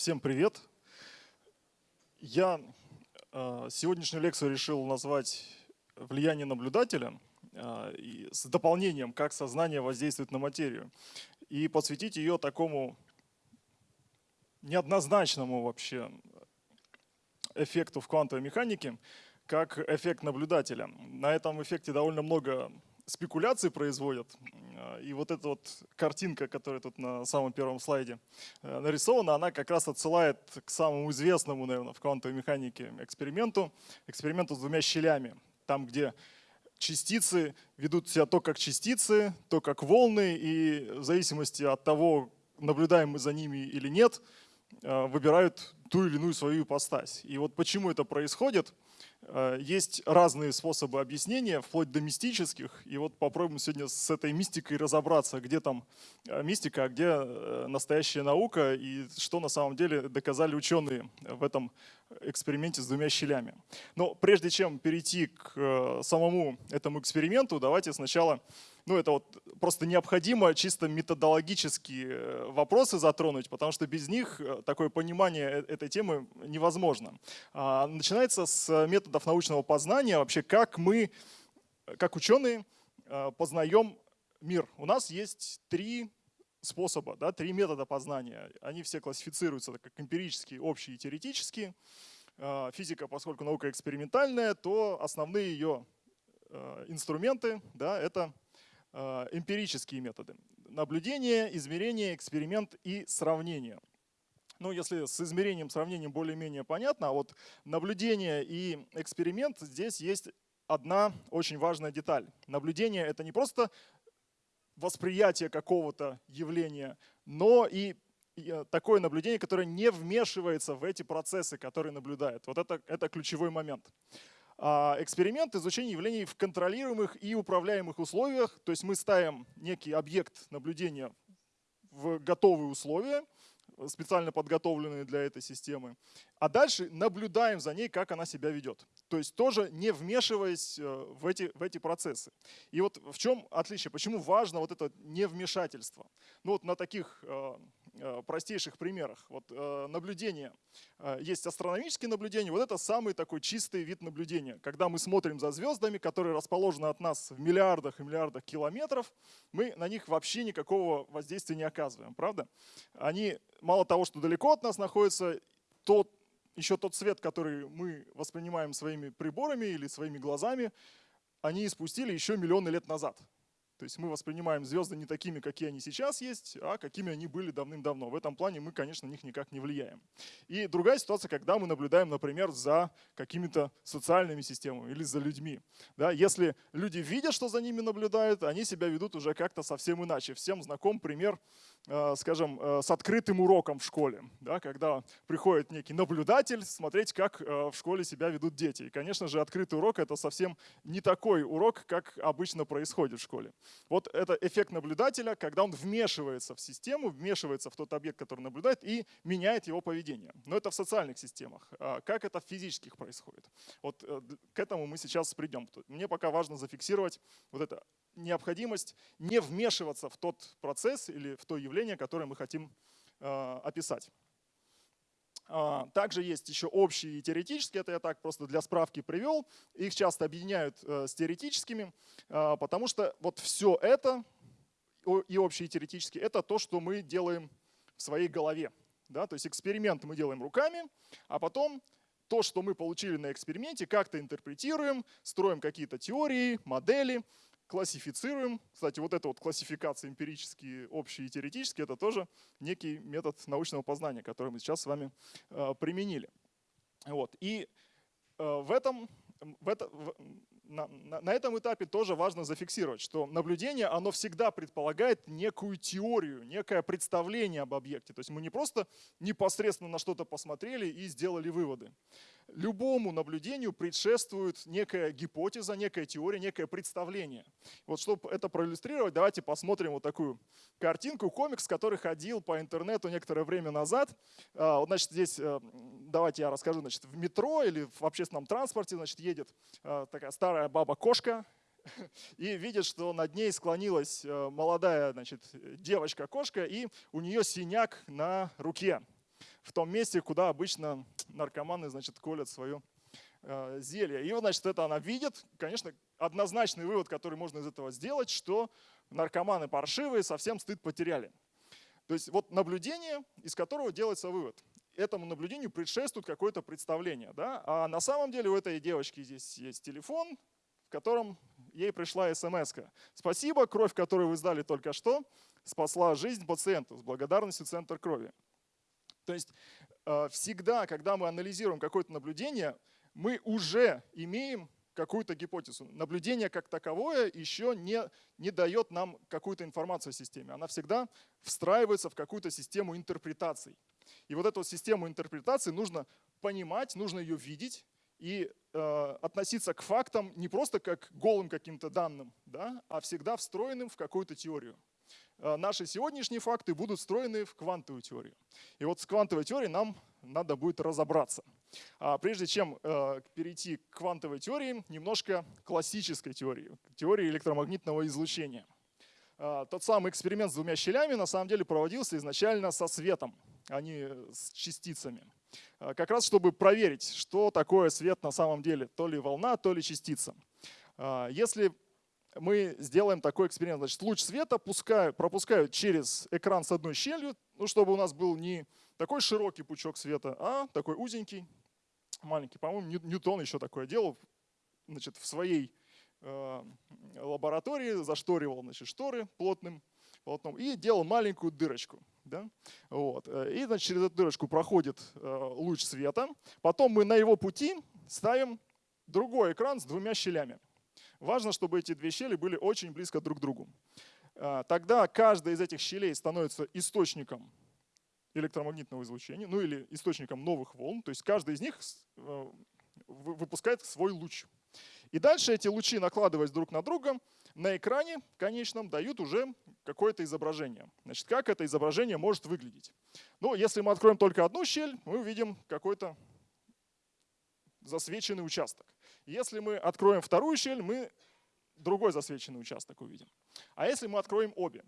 Всем привет! Я э, сегодняшнюю лекцию решил назвать «Влияние наблюдателя» э, с дополнением «Как сознание воздействует на материю» и посвятить ее такому неоднозначному вообще эффекту в квантовой механике, как эффект наблюдателя. На этом эффекте довольно много спекуляций производят. Э, и вот эта вот картинка, которая тут на самом первом слайде э, нарисована, она как раз отсылает к самому известному, наверное, в квантовой механике эксперименту, эксперименту с двумя щелями. Там, где частицы ведут себя то как частицы, то как волны, и в зависимости от того, наблюдаем мы за ними или нет, э, выбирают ту или иную свою ипостась. И вот почему это происходит – есть разные способы объяснения, вплоть до мистических. И вот попробуем сегодня с этой мистикой разобраться, где там э, мистика, а где э, настоящая наука, и что на самом деле доказали ученые в этом эксперименте с двумя щелями. Но прежде чем перейти к самому этому эксперименту, давайте сначала ну, это вот просто необходимо чисто методологические э, вопросы затронуть, потому что без них э, такое понимание э, этой темы невозможно. А, начинается с методов научного познания, вообще как мы, как ученые, познаем мир. У нас есть три способа, да, три метода познания. Они все классифицируются как эмпирические, общие и теоретические. Физика, поскольку наука экспериментальная, то основные ее инструменты да, — это эмпирические методы. Наблюдение, измерение, эксперимент и сравнение. Ну, если с измерением, сравнением более-менее понятно, а вот наблюдение и эксперимент, здесь есть одна очень важная деталь. Наблюдение — это не просто восприятие какого-то явления, но и э, такое наблюдение, которое не вмешивается в эти процессы, которые наблюдает. Вот это, это ключевой момент. А, эксперимент изучения явлений в контролируемых и управляемых условиях. То есть мы ставим некий объект наблюдения в готовые условия, специально подготовленные для этой системы. А дальше наблюдаем за ней, как она себя ведет. То есть тоже не вмешиваясь э, в эти, в эти процессы. И вот в чем отличие, почему важно вот это невмешательство. Ну вот на таких э, простейших примерах. Вот э, наблюдение. Э, есть астрономические наблюдения. Вот это самый такой чистый вид наблюдения. Когда мы смотрим за звездами, которые расположены от нас в миллиардах и миллиардах километров, мы на них вообще никакого воздействия не оказываем, правда? Они мало того, что далеко от нас находятся, тот, еще тот свет, который мы воспринимаем своими приборами или своими глазами, они испустили еще миллионы лет назад. То есть мы воспринимаем звезды не такими, какие они сейчас есть, а какими они были давным-давно. В этом плане мы, конечно, на них никак не влияем. И другая ситуация, когда мы наблюдаем, например, за какими-то социальными системами или за людьми. Да, если люди видят, что за ними наблюдают, они себя ведут уже как-то совсем иначе. Всем знаком пример, э, скажем, э, с открытым уроком в школе. Да, когда приходит некий наблюдатель смотреть, как э, в школе себя ведут дети. И, конечно же, открытый урок — это совсем не такой урок, как обычно происходит в школе. Вот это эффект наблюдателя, когда он вмешивается в систему, вмешивается в тот объект, который наблюдает, и меняет его поведение. Но это в социальных системах. А как это в физических происходит? Вот э, к этому мы сейчас придем. Мне пока важно зафиксировать вот эту необходимость не вмешиваться в тот процесс или в то явление, которое мы хотим э, описать. А, также есть еще общие и теоретические, это я так просто для справки привел. Их часто объединяют э, с теоретическими, а, потому что вот все это, и общие, и теоретические, это то, что мы делаем в своей голове. Да? То есть эксперимент мы делаем руками, а потом то, что мы получили на эксперименте, как-то интерпретируем, строим какие-то теории, модели, классифицируем. Кстати, вот эта вот классификация эмпирические, общие и теоретические, это тоже некий метод научного познания, который мы сейчас с вами э, применили. Вот. И э, в этом, в это, в, на, на, на этом этапе тоже важно зафиксировать, что наблюдение, оно всегда предполагает некую теорию, некое представление об объекте. То есть мы не просто непосредственно на что-то посмотрели и сделали выводы любому наблюдению предшествует некая гипотеза, некая теория, некое представление. Вот чтобы это проиллюстрировать, давайте посмотрим вот такую картинку, комикс, который ходил по интернету некоторое время назад. А, значит, здесь, э, давайте я расскажу, значит, в метро или в общественном транспорте, значит, едет э, такая старая баба-кошка, и видит, что над ней склонилась э, молодая значит, девочка-кошка, и у нее синяк на руке. В том месте, куда обычно наркоманы, значит, колят свое э, зелье. И, значит, это она видит. Конечно, однозначный вывод, который можно из этого сделать, что наркоманы паршивые, совсем стыд потеряли. То есть вот наблюдение, из которого делается вывод. Этому наблюдению предшествует какое-то представление. Да? А на самом деле у этой девочки здесь есть телефон, в котором ей пришла смс -ка. Спасибо, кровь, которую вы сдали только что, спасла жизнь пациенту с благодарностью Центр крови. То есть э, всегда, когда мы анализируем какое-то наблюдение, мы уже имеем какую-то гипотезу. Наблюдение как таковое еще не, не дает нам какую-то информацию о системе. Она всегда встраивается в какую-то систему интерпретаций. И вот эту систему интерпретации нужно понимать, нужно ее видеть и э, относиться к фактам не просто как голым каким-то данным, да, а всегда встроенным в какую-то теорию. Э, наши сегодняшние факты будут встроены в квантовую теорию. И вот с квантовой теорией нам надо будет разобраться. А прежде чем э, перейти к квантовой теории, немножко классической теории, теории электромагнитного излучения. Э, тот самый эксперимент с двумя щелями на самом деле проводился изначально со светом, а не с частицами. Э, как раз чтобы проверить, что такое свет на самом деле, то ли волна, то ли частица. Э, если мы сделаем такой эксперимент. Значит, луч света пускаю, пропускают через экран с одной щелью, ну, чтобы у нас был не такой широкий пучок света, а такой узенький, маленький. По-моему, Ньютон еще такое делал значит, в своей э, лаборатории, зашторивал значит, шторы плотным полотном и делал маленькую дырочку. Да? Вот. И значит, через эту дырочку проходит э, луч света. Потом мы на его пути ставим другой экран с двумя щелями. Важно, чтобы эти две щели были очень близко друг к другу. А, тогда каждая из этих щелей становится источником электромагнитного излучения, ну или источником новых волн. То есть каждая из них э, выпускает свой луч. И дальше эти лучи, накладываясь друг на друга, на экране конечном дают уже какое-то изображение. Значит, как это изображение может выглядеть? Ну, если мы откроем только одну щель, мы увидим какой-то засвеченный участок. Если мы откроем вторую щель, мы другой засвеченный участок увидим. А если мы откроем обе?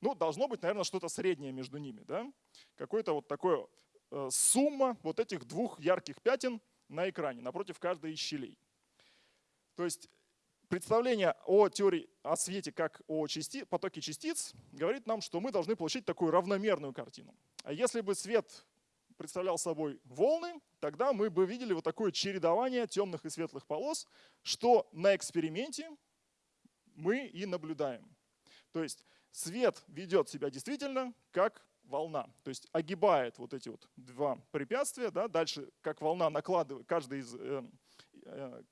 Ну, должно быть, наверное, что-то среднее между ними. Да? Какое-то вот такое э, сумма вот этих двух ярких пятен на экране, напротив каждой из щелей. То есть представление о теории о свете как о части, потоке частиц говорит нам, что мы должны получить такую равномерную картину. А если бы свет представлял собой волны, тогда мы бы видели вот такое чередование темных и светлых полос, что на эксперименте мы и наблюдаем. То есть свет ведет себя действительно как волна, то есть огибает вот эти вот два препятствия, да, дальше как волна накладывает, каждый из, э, э,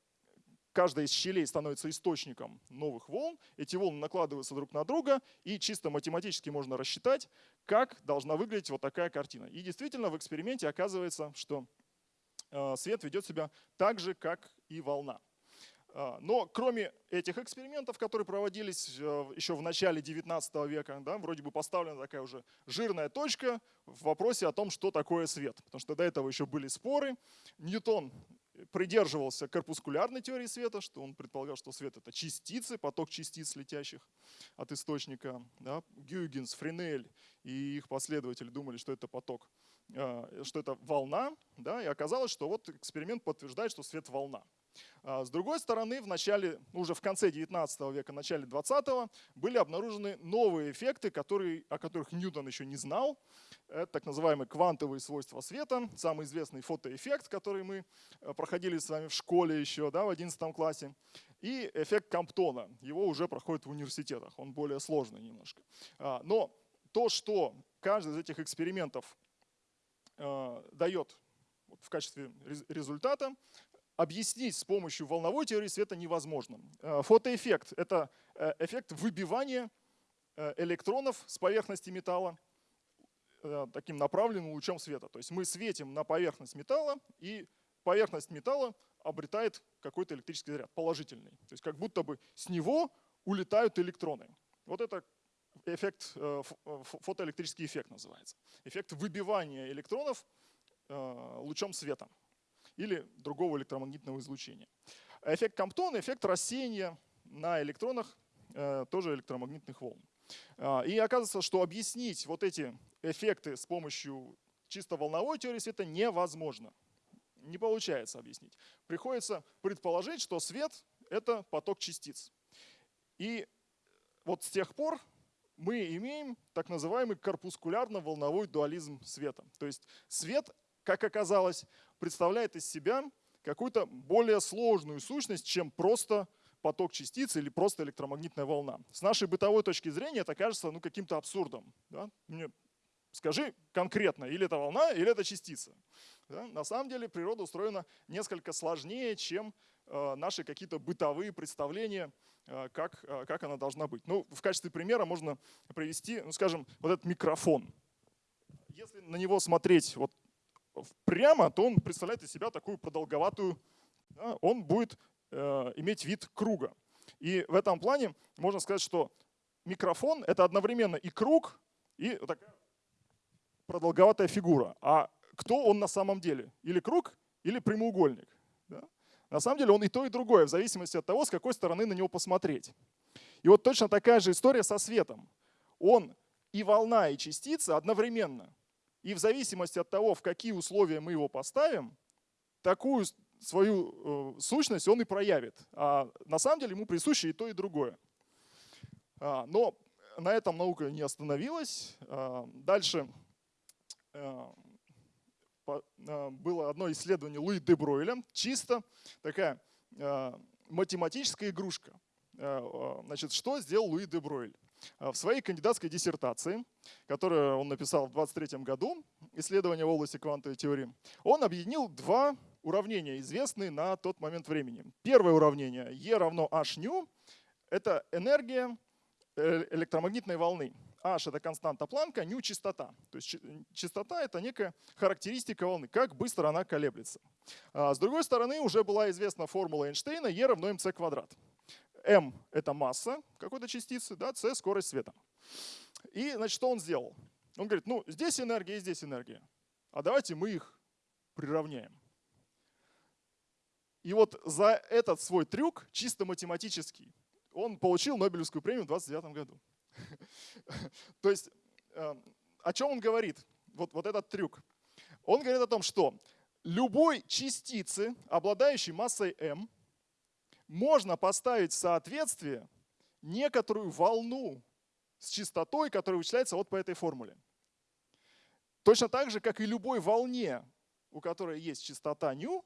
каждая из щелей становится источником новых волн, эти волны накладываются друг на друга, и чисто математически можно рассчитать, как должна выглядеть вот такая картина. И действительно в эксперименте оказывается, что э, свет ведет себя так же, как и волна. Э, но кроме этих экспериментов, которые проводились э, еще в начале 19 века, да, вроде бы поставлена такая уже жирная точка в вопросе о том, что такое свет. Потому что до этого еще были споры. Ньютон придерживался корпускулярной теории света, что он предполагал, что свет — это частицы, поток частиц, летящих от источника. Да. Гюйгенс, Френель и их последователи думали, что это поток, э, что это волна, да, и оказалось, что вот эксперимент подтверждает, что свет — волна. А с другой стороны, в начале, уже в конце 19 века, начале 20 были обнаружены новые эффекты, которые, о которых Ньютон еще не знал. Это так называемые квантовые свойства света, самый известный фотоэффект, который мы э, проходили с вами в школе еще да, в 11 классе. И эффект Камптона, его уже проходит в университетах, он более сложный немножко. А, но то, что каждый из этих экспериментов э, дает в качестве результата, объяснить с помощью волновой теории света невозможно. Э, фотоэффект — это эффект выбивания электронов с поверхности металла таким направленным лучом света. То есть мы светим на поверхность металла, и поверхность металла обретает какой-то электрический заряд, положительный. То есть как будто бы с него улетают электроны. Вот это эффект, фотоэлектрический эффект называется. Эффект выбивания электронов лучом света или другого электромагнитного излучения. Эффект Камптона – эффект рассеяния на электронах э, тоже электромагнитных волн. И оказывается, что объяснить вот эти эффекты с помощью чисто волновой теории света невозможно. Не получается объяснить. Приходится предположить, что свет — это поток частиц. И вот с тех пор мы имеем так называемый корпускулярно-волновой дуализм света. То есть свет, как оказалось, представляет из себя какую-то более сложную сущность, чем просто поток частиц или просто электромагнитная волна. С нашей бытовой точки зрения это кажется ну, каким-то абсурдом. Да? Мне скажи конкретно, или это волна, или это частица. Да? На самом деле природа устроена несколько сложнее, чем э, наши какие-то бытовые представления, э, как, э, как она должна быть. Ну, в качестве примера можно привести, ну, скажем, вот этот микрофон. Если на него смотреть вот прямо, то он представляет из себя такую продолговатую, да, он будет э, иметь вид круга. И в этом плане можно сказать, что микрофон — это одновременно и круг, и такая продолговатая фигура. А кто он на самом деле? Или круг, или прямоугольник. Да? На самом деле он и то, и другое, в зависимости от того, с какой стороны на него посмотреть. И вот точно такая же история со светом. Он и волна, и частица одновременно. И в зависимости от того, в какие условия мы его поставим, такую свою э, сущность он и проявит. А на самом деле ему присуще и то, и другое. А, но на этом наука не остановилась. А, дальше было одно исследование Луи де Бройля, чисто такая математическая игрушка. Значит, что сделал Луи де Бройль? В своей кандидатской диссертации, которую он написал в 23 году, исследование в области квантовой теории, он объединил два уравнения, известные на тот момент времени. Первое уравнение E равно h nu — это энергия э, электромагнитной волны. H — это константа Планка, nu — частота. То есть частота — это некая характеристика волны, как быстро она колеблется. А с другой стороны, уже была известна формула Эйнштейна E равно mc квадрат. m — это масса какой-то частицы, да, c — скорость света. И значит, что он сделал? Он говорит, ну здесь энергия и здесь энергия, а давайте мы их приравняем. И вот за этот свой трюк, чисто математический, он получил Нобелевскую премию в 29 году. То есть эм, о чем он говорит? Вот, вот этот трюк. Он говорит о том, что любой частицы, обладающей массой m, можно поставить в соответствие некоторую волну с частотой, которая вычисляется вот по этой формуле. Точно так же, как и любой волне, у которой есть частота νu,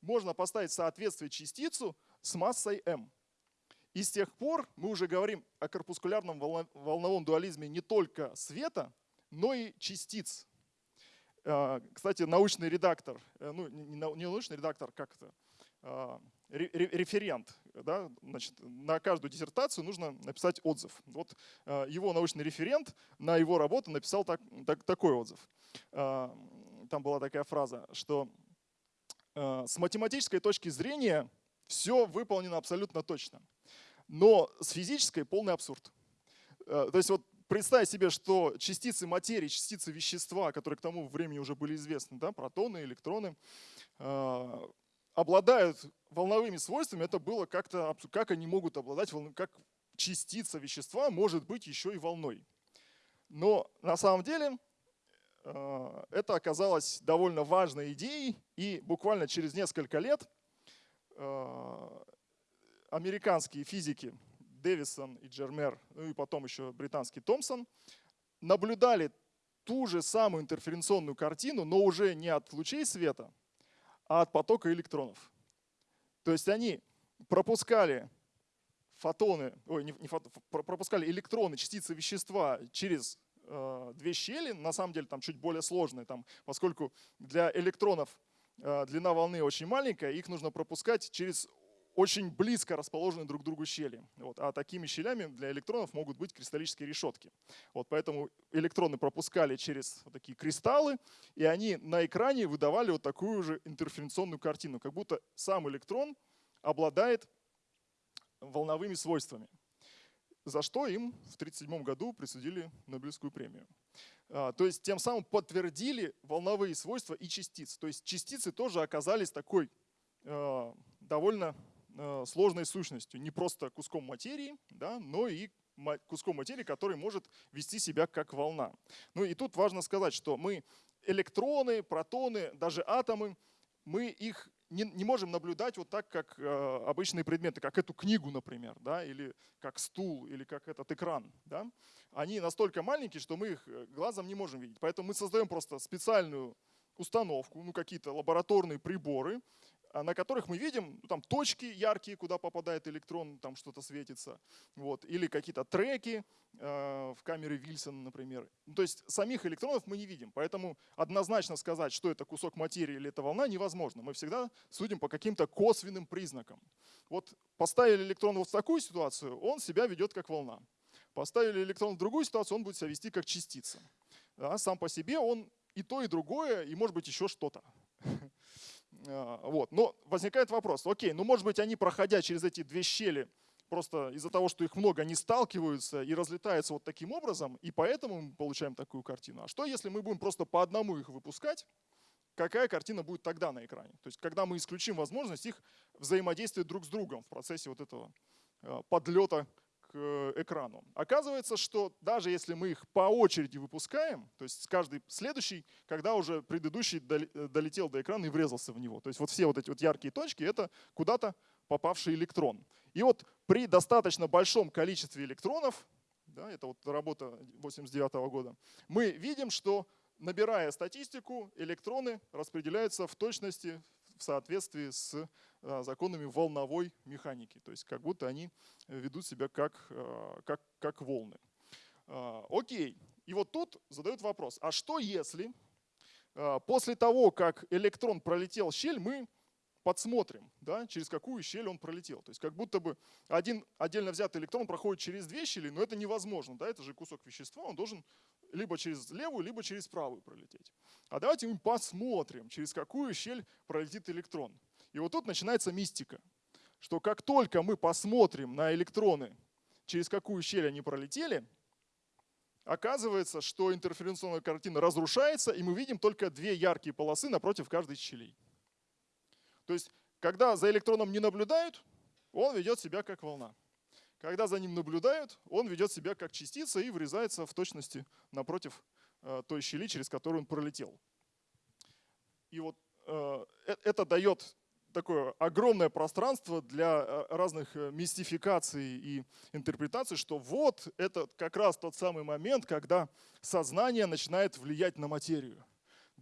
можно поставить в соответствие частицу с массой m. И с тех пор мы уже говорим о корпускулярном волновом дуализме не только света, но и частиц. А, кстати, научный редактор, э, ну не научный редактор, как это, а, референт. Да? Значит, на каждую диссертацию нужно написать отзыв. Вот а, его научный референт на его работу написал так, так, такой отзыв. Там была такая фраза, что с математической точки зрения все выполнено абсолютно точно. Но с физической полный абсурд. Э, то есть вот представь себе, что частицы материи, частицы вещества, которые к тому времени уже были известны, да, протоны, электроны, э, обладают волновыми свойствами, это было как-то, как они могут обладать, как частица вещества может быть еще и волной. Но на самом деле Э, это оказалось довольно важной идеей, и буквально через несколько лет американские физики Дэвисон и Джермер, ну и потом еще британский Томпсон, наблюдали ту же самую интерференционную картину, но уже не от лучей света, а от потока электронов. То есть они пропускали фотоны, ой, не, не фото, пропускали электроны, частицы вещества через Э, две щели, на самом деле там чуть более сложные, там, поскольку для электронов э, длина волны очень маленькая, их нужно пропускать через очень близко расположенные друг к другу щели. Вот. А такими щелями для электронов могут быть кристаллические решетки. Вот. Поэтому электроны пропускали через вот такие кристаллы, и они на экране выдавали вот такую же интерференционную картину, как будто сам электрон обладает волновыми свойствами за что им в 1937 году присудили Нобелевскую премию. А, то есть тем самым подтвердили волновые свойства и частиц. То есть частицы тоже оказались такой а, довольно сложной сущностью. Не просто куском материи, да, но и куском материи, который может вести себя как волна. Ну и тут важно сказать, что мы электроны, протоны, даже атомы, мы их не, не можем наблюдать вот так, как э, обычные предметы, как эту книгу, например, да, или как стул, или как этот экран. Да. Они настолько маленькие, что мы их э, глазом не можем видеть. Поэтому мы создаем просто специальную установку, ну какие-то лабораторные приборы, на которых мы видим ну, там точки яркие, куда попадает электрон, там что-то светится, вот, или какие-то треки э, в камере Вильсона, например. Ну, то есть самих электронов мы не видим, поэтому однозначно сказать, что это кусок материи или это волна, невозможно. Мы всегда судим по каким-то косвенным признакам. Вот поставили электрон вот в такую ситуацию, он себя ведет как волна. Поставили электрон в другую ситуацию, он будет себя вести как частица. Да, сам по себе он и то, и другое, и может быть еще что-то. А, вот. Но возникает вопрос, окей, ну может быть они, проходя через эти две щели, просто из-за того, что их много, они сталкиваются и разлетаются вот таким образом, и поэтому мы получаем такую картину. А что если мы будем просто по одному их выпускать, какая картина будет тогда на экране? То есть когда мы исключим возможность их взаимодействия друг с другом в процессе вот этого а, подлета Э, экрану. Оказывается, что даже если мы их по очереди выпускаем, то есть каждый следующий, когда уже предыдущий э, долетел до экрана и врезался в него. То есть вот все вот эти вот яркие точки — это куда-то попавший электрон. И вот при достаточно большом количестве электронов, да, это вот работа 89 -го года, мы видим, что набирая статистику, электроны распределяются в точности в соответствии с а, законами волновой механики. То есть как будто они ведут себя как, а, как, как волны. А, окей. И вот тут задают вопрос, а что если после того, как электрон пролетел щель, мы подсмотрим, да, через какую щель он пролетел. То есть как будто бы один отдельно взятый электрон проходит через две щели, но это невозможно. Да, это же кусок вещества, он должен либо через левую, либо через правую пролететь. А давайте мы посмотрим, через какую щель пролетит электрон. И вот тут начинается мистика, что как только мы посмотрим на электроны, через какую щель они пролетели, оказывается, что интерференционная картина разрушается, и мы видим только две яркие полосы напротив каждой щелей. То есть, когда за электроном не наблюдают, он ведет себя как волна. Когда за ним наблюдают, он ведет себя как частица и врезается в точности напротив э, той щели, через которую он пролетел. И вот э, э, это дает такое огромное пространство для разных мистификаций и интерпретаций, что вот это как раз тот самый момент, когда сознание начинает влиять на материю.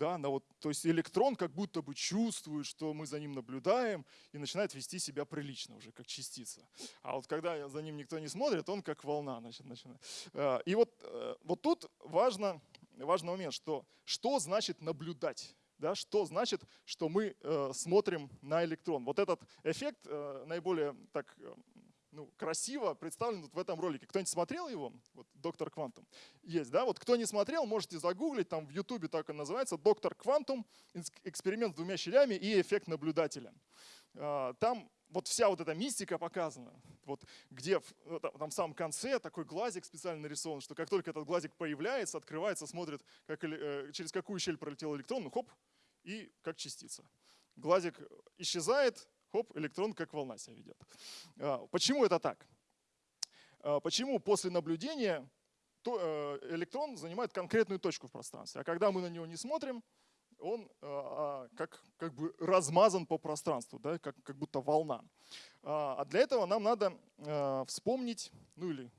Да, на вот, то есть электрон как будто бы чувствует, что мы за ним наблюдаем и начинает вести себя прилично уже, как частица. А вот когда за ним никто не смотрит, он как волна значит, начинает. Э, и вот, э, вот тут важно, важный момент, что, что значит наблюдать. Да, что значит, что мы э, смотрим на электрон. Вот этот эффект э, наиболее так ну, красиво представлен вот в этом ролике. Кто-нибудь смотрел его? Вот «Доктор Квантум». Есть, да? Вот кто не смотрел, можете загуглить, там в Ютубе так и называется, «Доктор Квантум. Эксперимент с двумя щелями и эффект наблюдателя». А, там вот вся вот эта мистика показана, вот где ну, там в самом конце такой глазик специально нарисован, что как только этот глазик появляется, открывается, смотрит, как, э, через какую щель пролетел электрон, ну хоп, и как частица. Глазик исчезает, хоп, электрон как волна себя ведет. А, почему это так? А, почему после наблюдения э, электрон занимает конкретную точку в пространстве, а когда мы на него не смотрим, он а, как, как бы размазан по пространству, да, как, как будто волна. А для этого нам надо вспомнить, ну или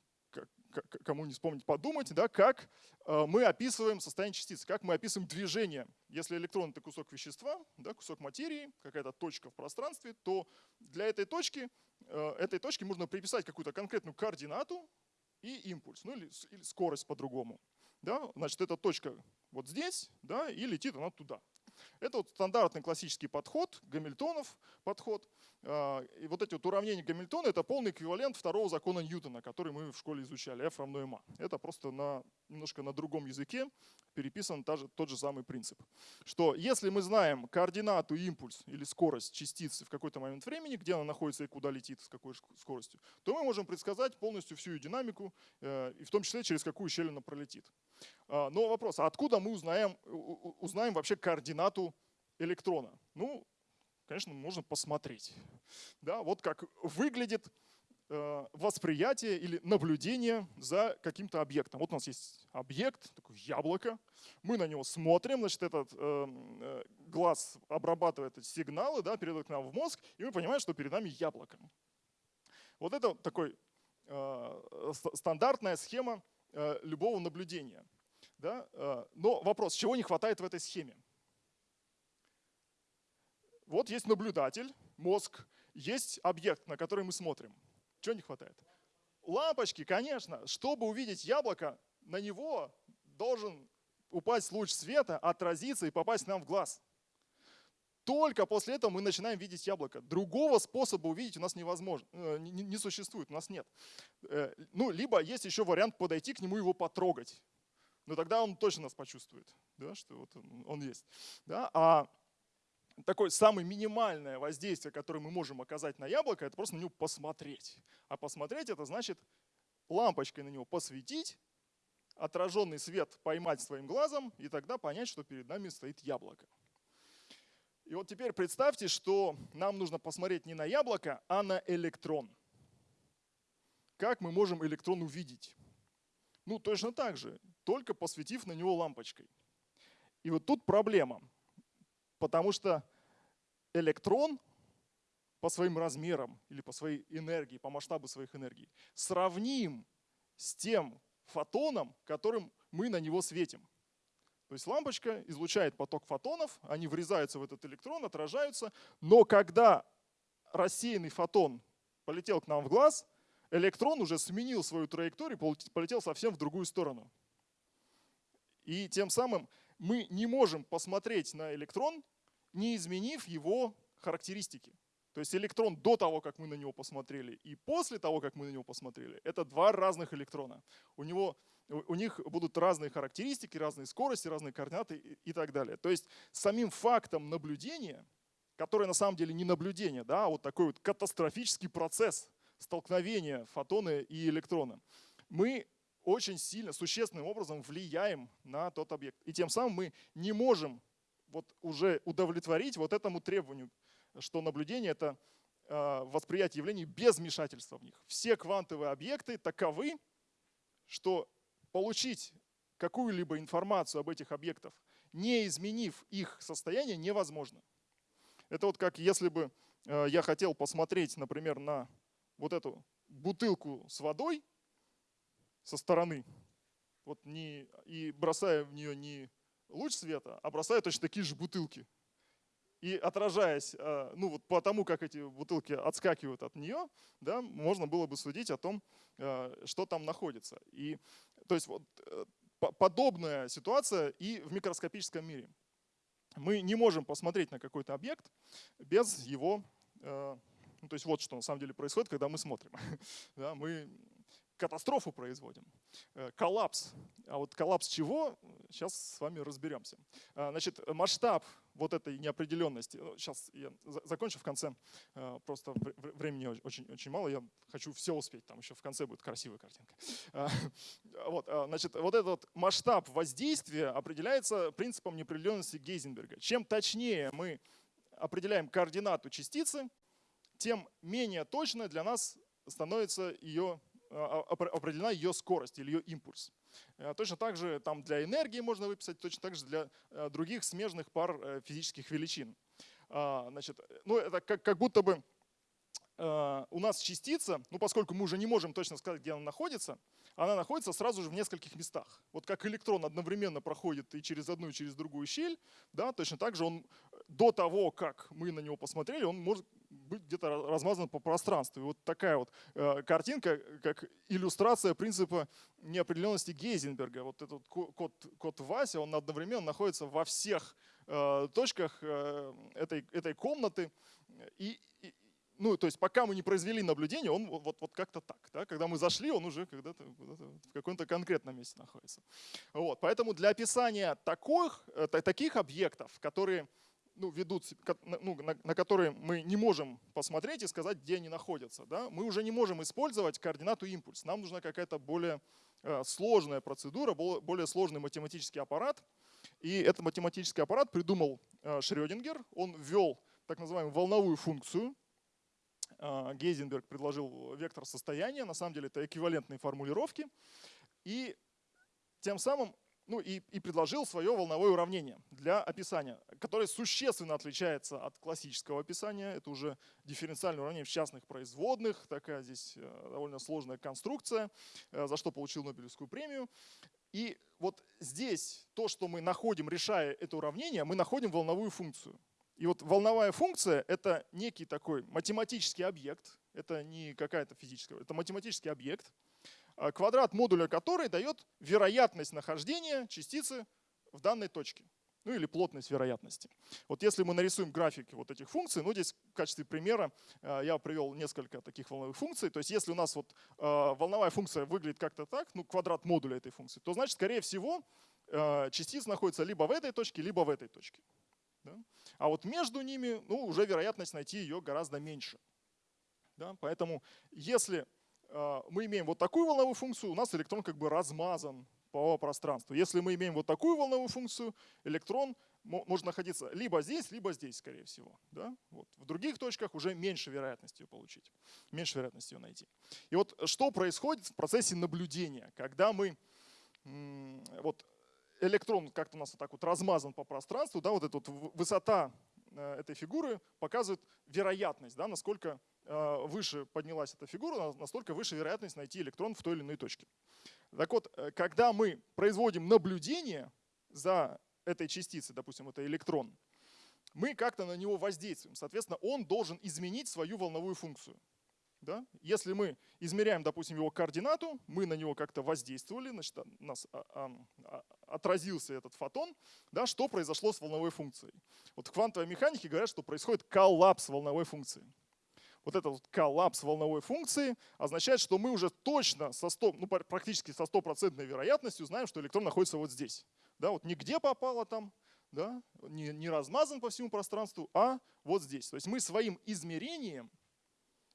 кому не вспомнить, подумать, да, как э, мы описываем состояние частицы, как мы описываем движение. Если электрон — это кусок вещества, да, кусок материи, какая-то точка в пространстве, то для этой точки, э, этой точке можно приписать какую-то конкретную координату и импульс, ну или, или скорость по-другому. Да? Значит, эта точка вот здесь, да, и летит она туда. Это вот стандартный классический подход, Гамильтонов подход. А, и вот эти вот уравнения Гамильтона – это полный эквивалент второго закона Ньютона, который мы в школе изучали, F равно ma. Это просто на, немножко на другом языке переписан та же, тот же самый принцип. Что если мы знаем координату, импульс или скорость частицы в какой-то момент времени, где она находится и куда летит, с какой скоростью, то мы можем предсказать полностью всю ее динамику, э, и в том числе через какую щель она пролетит. А, но вопрос, а откуда мы узнаем, узнаем вообще координату электрона? Ну, конечно, можно посмотреть. Да, вот как выглядит э, восприятие или наблюдение за каким-то объектом. Вот у нас есть объект, такое яблоко, мы на него смотрим, значит, этот э, э, глаз обрабатывает эти сигналы, да, передает к нам в мозг, и мы понимаем, что перед нами яблоко. Вот это такой э, стандартная схема э, любого наблюдения. Да? Э, но вопрос, чего не хватает в этой схеме? Вот есть наблюдатель, мозг, есть объект, на который мы смотрим. Чего не хватает? Лампочки, конечно. Чтобы увидеть яблоко, на него должен упасть луч света, отразиться и попасть нам в глаз. Только после этого мы начинаем видеть яблоко. Другого способа увидеть у нас невозможно, э, не, не существует, у нас нет. Э, ну, либо есть еще вариант подойти к нему его потрогать. Но тогда он точно нас почувствует, да, что вот он есть. Да? А такое самое минимальное воздействие, которое мы можем оказать на яблоко, это просто на него посмотреть. А посмотреть это значит лампочкой на него посветить, отраженный свет поймать своим глазом и тогда понять, что перед нами стоит яблоко. И вот теперь представьте, что нам нужно посмотреть не на яблоко, а на электрон. Как мы можем электрон увидеть? Ну, точно так же, только посветив на него лампочкой. И вот тут проблема, потому что электрон по своим размерам или по своей энергии, по масштабу своих энергий, сравним с тем фотоном, которым мы на него светим. То есть лампочка излучает поток фотонов, они врезаются в этот электрон, отражаются, но когда рассеянный фотон полетел к нам в глаз, электрон уже сменил свою траекторию, полетел совсем в другую сторону. И тем самым мы не можем посмотреть на электрон, не изменив его характеристики. То есть электрон до того, как мы на него посмотрели, и после того, как мы на него посмотрели, это два разных электрона. У него у них будут разные характеристики, разные скорости, разные координаты и так далее. То есть самим фактом наблюдения, которое на самом деле не наблюдение, да, а вот такой вот катастрофический процесс столкновения фотона и электрона, мы очень сильно, существенным образом влияем на тот объект. И тем самым мы не можем вот уже удовлетворить вот этому требованию, что наблюдение — это а, восприятие явлений без вмешательства в них. Все квантовые объекты таковы, что получить какую-либо информацию об этих объектах, не изменив их состояние, невозможно. Это вот как если бы э, я хотел посмотреть, например, на вот эту бутылку с водой со стороны, вот не, и бросая в нее не луч света, бросая точно такие же бутылки. И отражаясь, э, ну вот по тому, как эти бутылки отскакивают от нее, да, можно было бы судить о том, э, что там находится. И то есть вот э, подобная ситуация и в микроскопическом мире. Мы не можем посмотреть на какой-то объект без его... Ну, то есть вот что на самом деле происходит, когда мы смотрим. да, мы катастрофу производим, э, коллапс. А вот коллапс чего, сейчас с вами разберемся. А, значит, масштаб вот этой неопределенности, сейчас ну, я закончу в конце, э, просто времени очень, очень мало, я хочу все успеть, там еще в конце будет красивая картинка. Вот, значит, вот этот масштаб воздействия определяется принципом неопределенности Гейзенберга. Чем точнее мы определяем координату частицы, тем менее точно для нас становится ее определена ее скорость или ее импульс. Э, точно так же там для энергии можно выписать, точно так же для э, других смежных пар э, физических величин. А, значит, ну, это как, как будто бы у нас частица, ну поскольку мы уже не можем точно сказать, где она находится, она находится сразу же в нескольких местах. Вот как электрон одновременно проходит и через одну, и через другую щель, да, точно так же он до того, как мы на него посмотрели, он может быть где-то размазан по пространству. И вот такая вот э, картинка, как иллюстрация принципа неопределенности Гейзенберга. Вот этот код, код Вася, он одновременно находится во всех э, точках э, этой, этой комнаты. И, и, ну, то есть пока мы не произвели наблюдение, он вот, вот как-то так. Да? Когда мы зашли, он уже в каком-то конкретном месте находится. Вот. Поэтому для описания таких, таких объектов, которые ну, ведут, ну, на, на которые мы не можем посмотреть и сказать, где они находятся. Да? Мы уже не можем использовать координату импульс. Нам нужна какая-то более э, сложная процедура, более сложный математический аппарат. И этот математический аппарат придумал э, Шрёдингер. Он ввел так называемую волновую функцию. а, Гейзенберг предложил вектор состояния, на самом деле это эквивалентные формулировки, и тем самым ну и, и предложил свое волновое уравнение для описания, которое существенно отличается от классического описания. Это уже дифференциальное уравнение в частных производных, такая здесь э, довольно сложная конструкция, э, за что получил Нобелевскую премию. И вот здесь то, что мы находим, решая это уравнение, мы находим волновую функцию. И вот волновая функция — это некий такой математический объект, это не какая-то физическая, это математический объект, квадрат модуля которой дает вероятность нахождения частицы в данной точке. Ну или плотность вероятности. Вот если мы нарисуем графики вот этих функций, ну здесь в качестве примера э, я привел несколько таких волновых функций. То есть если у нас вот э, волновая функция выглядит как-то так, ну квадрат модуля этой функции, то значит, скорее всего, э, частица находится либо в этой точке, либо в этой точке. Да? А вот между ними ну, уже вероятность найти ее гораздо меньше. Да? Поэтому если э, мы имеем вот такую волновую функцию, у нас электрон как бы размазан по пространству. Если мы имеем вот такую волновую функцию, электрон может находиться либо здесь, либо здесь, скорее всего. Да? Вот. В других точках уже меньше вероятности ее получить, меньше вероятности ее найти. И вот что происходит в процессе наблюдения, когда мы вот электрон как-то у нас вот так вот размазан по пространству, да, вот эта вот высота э, этой фигуры показывает вероятность, да, насколько выше поднялась эта фигура, настолько выше вероятность найти электрон в той или иной точке. Так вот, э, когда мы производим наблюдение за этой частицей, допустим, это электрон, мы как-то на него воздействуем. Соответственно, он должен изменить свою волновую функцию. Да? Если мы измеряем, допустим, его координату, мы на него как-то воздействовали, значит, у нас а, а, а, отразился этот фотон, да, что произошло с волновой функцией. Вот в квантовой механике говорят, что происходит коллапс волновой функции. Вот этот вот коллапс волновой функции означает, что мы уже точно, со 100, ну, практически со стопроцентной вероятностью знаем, что электрон находится вот здесь. Да, вот нигде попало там, да, не, не размазан по всему пространству, а вот здесь. То есть мы своим измерением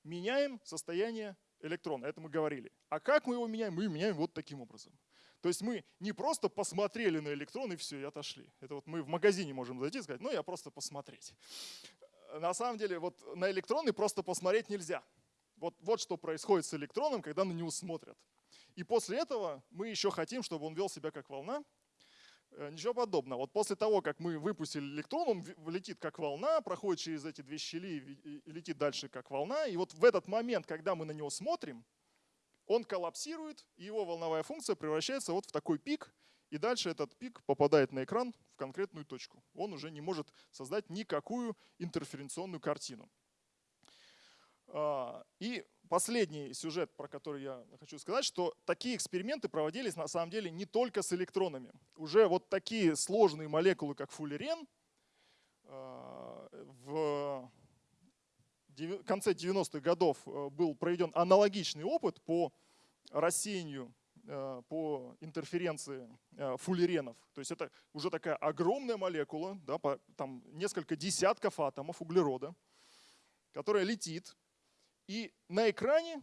меняем состояние электрона, это мы говорили. А как мы его меняем? Мы меняем вот таким образом. То есть мы не просто посмотрели на электрон и все, и отошли. Это вот мы в магазине можем зайти и сказать, ну я просто посмотреть. На самом деле вот на электроны просто посмотреть нельзя. Вот, вот что происходит с электроном, когда на него смотрят. И после этого мы еще хотим, чтобы он вел себя как волна, Э, ничего подобного. Вот после того, как мы выпустили электрон, он летит как волна, проходит через эти две щели и летит дальше как волна. И вот в этот момент, когда мы на него смотрим, он коллапсирует, и его волновая функция превращается вот в такой пик, и дальше этот пик попадает на экран в конкретную точку. Он уже не может создать никакую интерференционную картину. А, и последний сюжет, про который я хочу сказать, что такие эксперименты проводились на самом деле не только с электронами. Уже вот такие сложные молекулы, как фуллерен, а, в конце 90-х годов э, был проведен аналогичный опыт по рассеянию по интерференции э, фуллеренов. То есть это уже такая огромная молекула, да, там несколько десятков атомов углерода, которая летит и на экране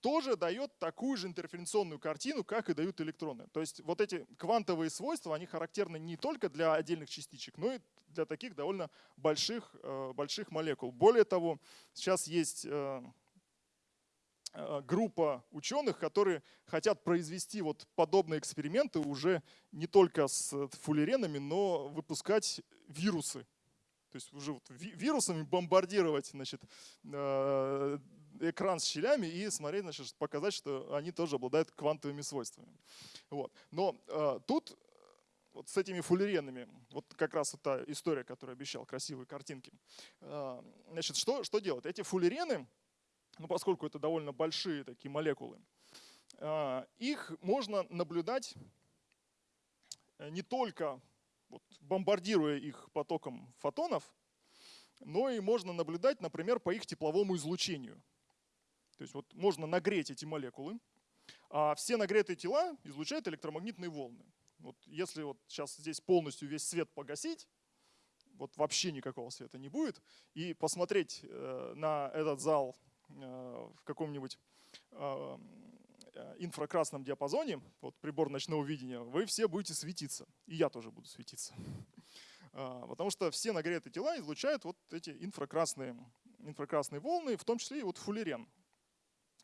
тоже дает такую же интерференционную картину, как и дают электроны. То есть вот эти квантовые свойства, они характерны не только для отдельных частичек, но и для таких довольно больших, э, больших молекул. Более того, сейчас есть э, э, группа ученых, которые хотят произвести вот подобные эксперименты уже не только с фуллеренами, но выпускать вирусы то есть уже вот вирусами бомбардировать значит, э, экран с щелями и смотреть, значит, показать, что они тоже обладают квантовыми свойствами. Вот. Но э, тут вот с этими фуллеренами, вот как раз вот та история, которую обещал, красивые картинки. Э, значит, что, что делать? Эти фуллерены, ну, поскольку это довольно большие такие молекулы, э, их можно наблюдать не только вот, бомбардируя их потоком фотонов, но и можно наблюдать, например, по их тепловому излучению. То есть вот можно нагреть эти молекулы, а все нагретые тела излучают электромагнитные волны. Вот если вот сейчас здесь полностью весь свет погасить, вот вообще никакого света не будет, и посмотреть э, на этот зал э, в каком-нибудь э, Э, инфракрасном диапазоне, вот прибор ночного видения, вы все будете светиться. И я тоже буду светиться. Потому что все нагретые тела излучают вот эти инфракрасные инфракрасные волны, в том числе и вот фуллерен.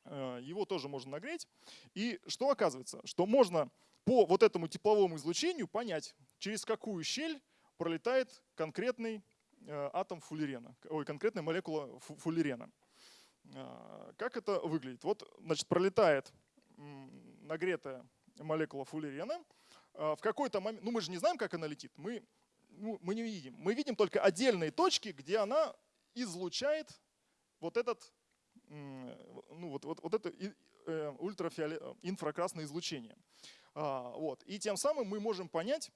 Э, его тоже можно нагреть. И что оказывается? Что можно по вот этому тепловому излучению понять, через какую щель пролетает конкретный э, атом фуллерена, ой, конкретная молекула фуллерена. Э, как это выглядит? Вот, значит, пролетает нагретая молекула фуллерена. В какой-то момент, ну мы же не знаем, как она летит, мы, ну, мы не видим. Мы видим только отдельные точки, где она излучает вот этот ну, вот, вот, вот это э, ультрафиолет, инфракрасное излучение. А, вот. И тем самым мы можем понять,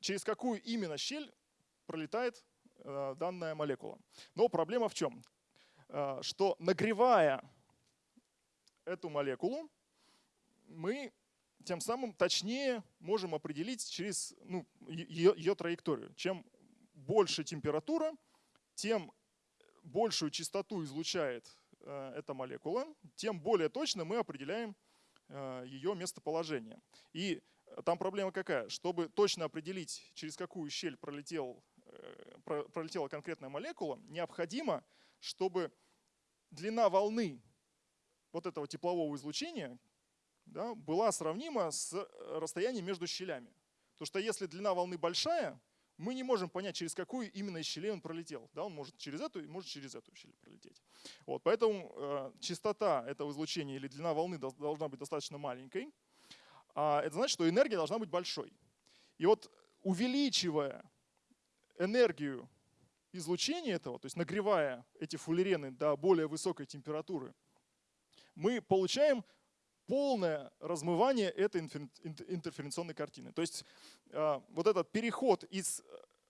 через какую именно щель пролетает э, данная молекула. Но проблема в чем? Э, что нагревая эту молекулу, мы тем самым точнее можем определить через ну, ее, ее траекторию. Чем больше температура, тем большую частоту излучает Э, эта молекула, тем более точно мы определяем э, ее местоположение. И там проблема какая? Чтобы точно определить, через какую щель пролетел, пролетела конкретная молекула, необходимо, чтобы длина волны вот этого теплового излучения да, была сравнима с расстоянием между щелями. Потому что если длина волны большая, мы не можем понять, через какую именно из щелей он пролетел. Да, он может через эту, может через эту щель пролететь. Вот, поэтому э, частота этого излучения или длина волны должна быть достаточно маленькой. А это значит, что энергия должна быть большой. И вот увеличивая энергию излучения этого, то есть нагревая эти фуллерены до более высокой температуры, мы получаем полное размывание этой интерференционной картины. То есть а, вот этот переход из э,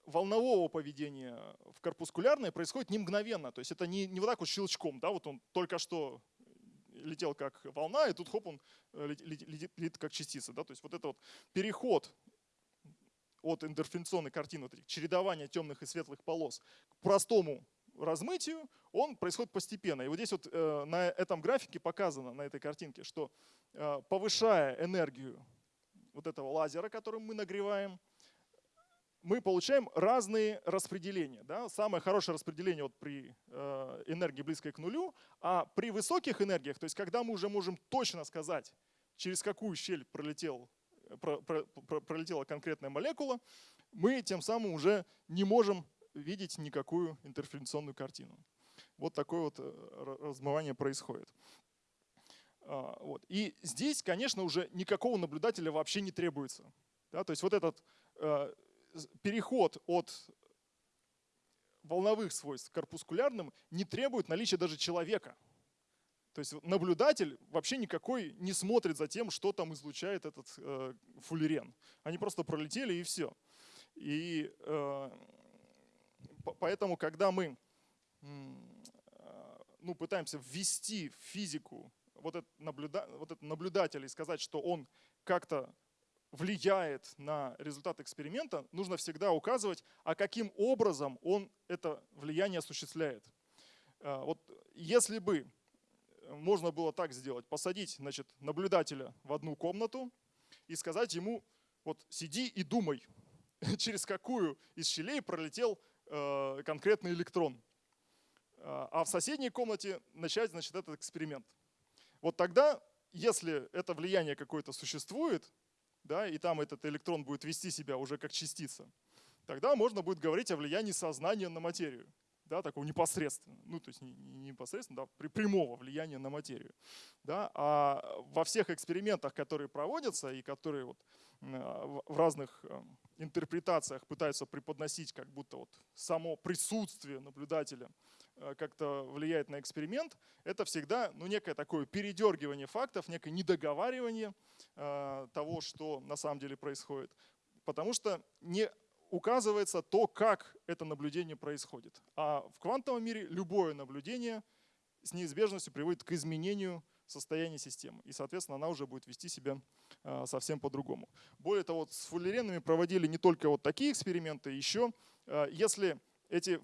волнового поведения в корпускулярное происходит не мгновенно. То есть это не, не вот так вот щелчком, да, вот он только что летел как волна, и тут хоп, он э, летит, летит, летит как частица. Да? То есть вот это вот переход от интерференционной картины, вот этих чередования темных и светлых полос к простому размытию, он происходит постепенно. И вот здесь вот э, на этом графике показано, на этой картинке, что э, повышая энергию вот этого лазера, которым мы нагреваем, мы получаем разные распределения. Да? Самое хорошее распределение вот при э, энергии близкой к нулю, а при высоких энергиях, то есть когда мы уже можем точно сказать, через какую щель пролетел, про, про, про, пролетела конкретная молекула, мы тем самым уже не можем видеть никакую интерференционную картину. Вот такое вот э, размывание происходит. А, вот. И здесь, конечно, уже никакого наблюдателя вообще не требуется. Да, то есть вот этот э, переход от волновых свойств к корпускулярным не требует наличия даже человека. То есть наблюдатель вообще никакой не смотрит за тем, что там излучает этот э, фуллерен. Они просто пролетели и все. И э, поэтому, когда мы а, ну, пытаемся ввести в физику вот этот, наблюда, вот этот наблюдатель и сказать, что он как-то влияет на результат эксперимента, нужно всегда указывать, а каким образом он это влияние осуществляет. А, вот если бы можно было так сделать, посадить значит, наблюдателя в одну комнату и сказать ему, вот сиди и думай, через какую из щелей пролетел Э, конкретный электрон. А, а в соседней комнате начать значит, этот эксперимент. Вот тогда, если это влияние какое-то существует, да, и там этот электрон будет вести себя уже как частица, тогда можно будет говорить о влиянии сознания на материю да, такого непосредственно, ну то есть не, не непосредственно, да, при прямого влияния на материю. Да, а во всех экспериментах, которые проводятся и которые вот в разных э, интерпретациях пытаются преподносить, как будто вот само присутствие наблюдателя э, как-то влияет на эксперимент, это всегда ну, некое такое передергивание фактов, некое недоговаривание э, того, что на самом деле происходит. Потому что не указывается то, как это наблюдение происходит. А в квантовом мире любое наблюдение с неизбежностью приводит к изменению состояния системы. И, соответственно, она уже будет вести себя а, совсем по-другому. Более того, с фуллеренами проводили не только вот такие эксперименты, еще а, если эти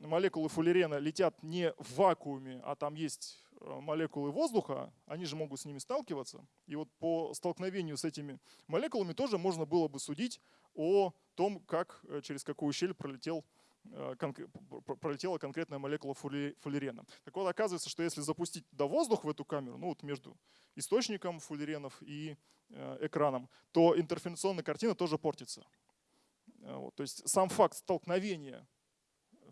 молекулы фуллерена летят не в вакууме, а там есть а, молекулы воздуха, они же могут с ними сталкиваться. И вот по столкновению с этими молекулами тоже можно было бы судить о том, как, э, через какую щель пролетел э, пролетела конкретная молекула фуллерена. Так вот, оказывается, что если запустить туда воздух в эту камеру, ну вот между источником фуллеренов и э, экраном, то интерференционная картина тоже портится. Вот, то есть сам факт столкновения